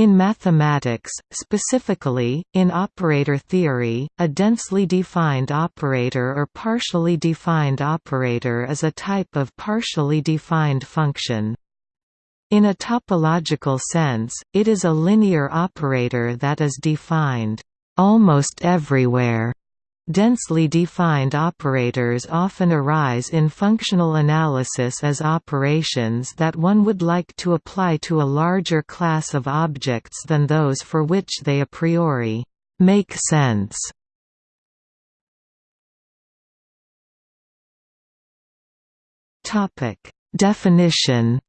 In mathematics, specifically, in operator theory, a densely defined operator or partially defined operator is a type of partially defined function. In a topological sense, it is a linear operator that is defined almost everywhere Densely defined operators often arise in functional analysis as operations that one would like to apply to a larger class of objects than those for which they a priori make sense. Definition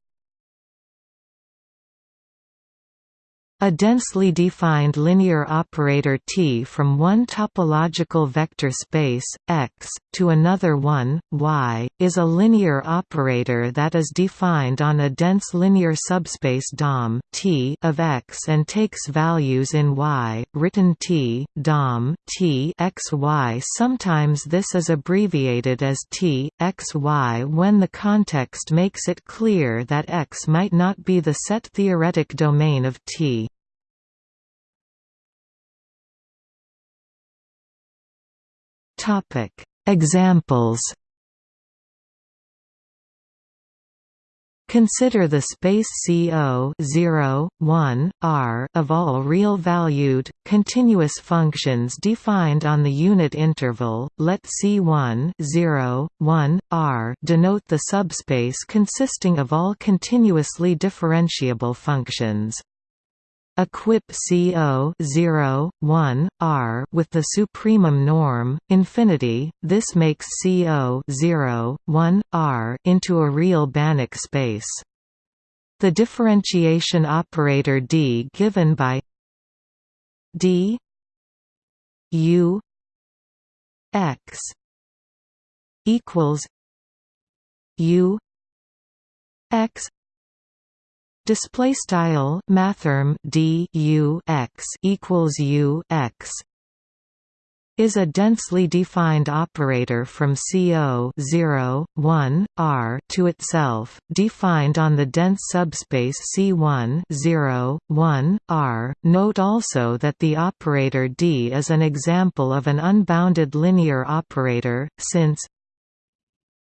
A densely defined linear operator T from one topological vector space, X, to another one, Y, is a linear operator that is defined on a dense linear subspace DOM T of X and takes values in Y, written T, DOM T x y. Sometimes this is abbreviated as T, x y when the context makes it clear that X might not be the set theoretic domain of T. Examples. Consider the space CO 0, 1, R of all real-valued, continuous functions defined on the unit interval. Let C1 0, 1, R denote the subspace consisting of all continuously differentiable functions. Equip CO 0, 1, R with the supremum norm, infinity, this makes CO 0, 1, R into a real Banach space. The differentiation operator D given by D U X equals U X Display style mathrm d u x equals u x is a densely defined operator from CO 0, 1, R to itself, defined on the dense subspace C1 0, 1, R. Note also that the operator D is an example of an unbounded linear operator, since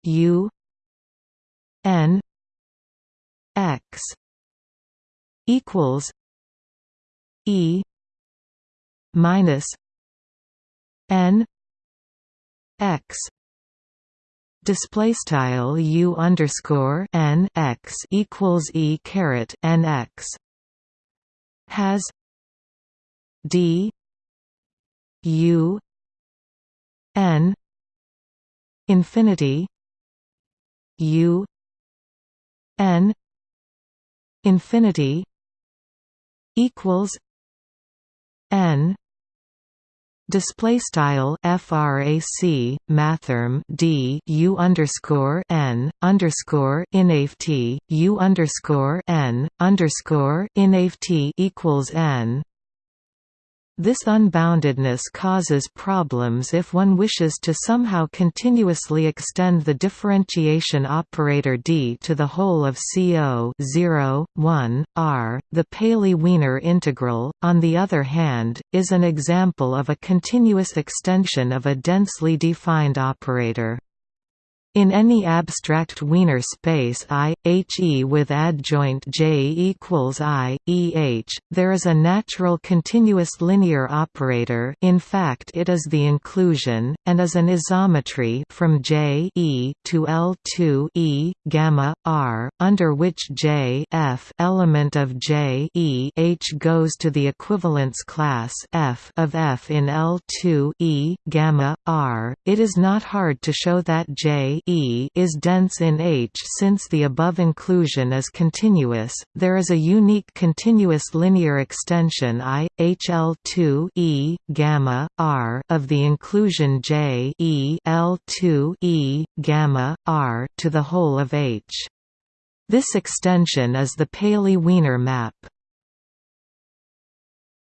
U n x equals E minus N X. Display style U underscore N X equals E caret N X. Has D U N infinity U N infinity equals n display style frac mathrm d u underscore n underscore inft u underscore n underscore inft equals n this unboundedness causes problems if one wishes to somehow continuously extend the differentiation operator D to the whole of CO 0, 1, R. The Paley-Wiener integral, on the other hand, is an example of a continuous extension of a densely defined operator. In any abstract Wiener space I, He with adjoint J equals I, Eh, there is a natural continuous linear operator in fact it is the inclusion, and is an isometry from J e to L2 e, gamma, r, under which J f element of J e h goes to the equivalence class f of f in L2 e, gamma, r. It is not hard to show that J E is dense in H since the above inclusion is continuous. There is a unique continuous linear extension I HL2 E gamma R of the inclusion J E L2 E gamma R to the whole of H. This extension is the Paley-Wiener map.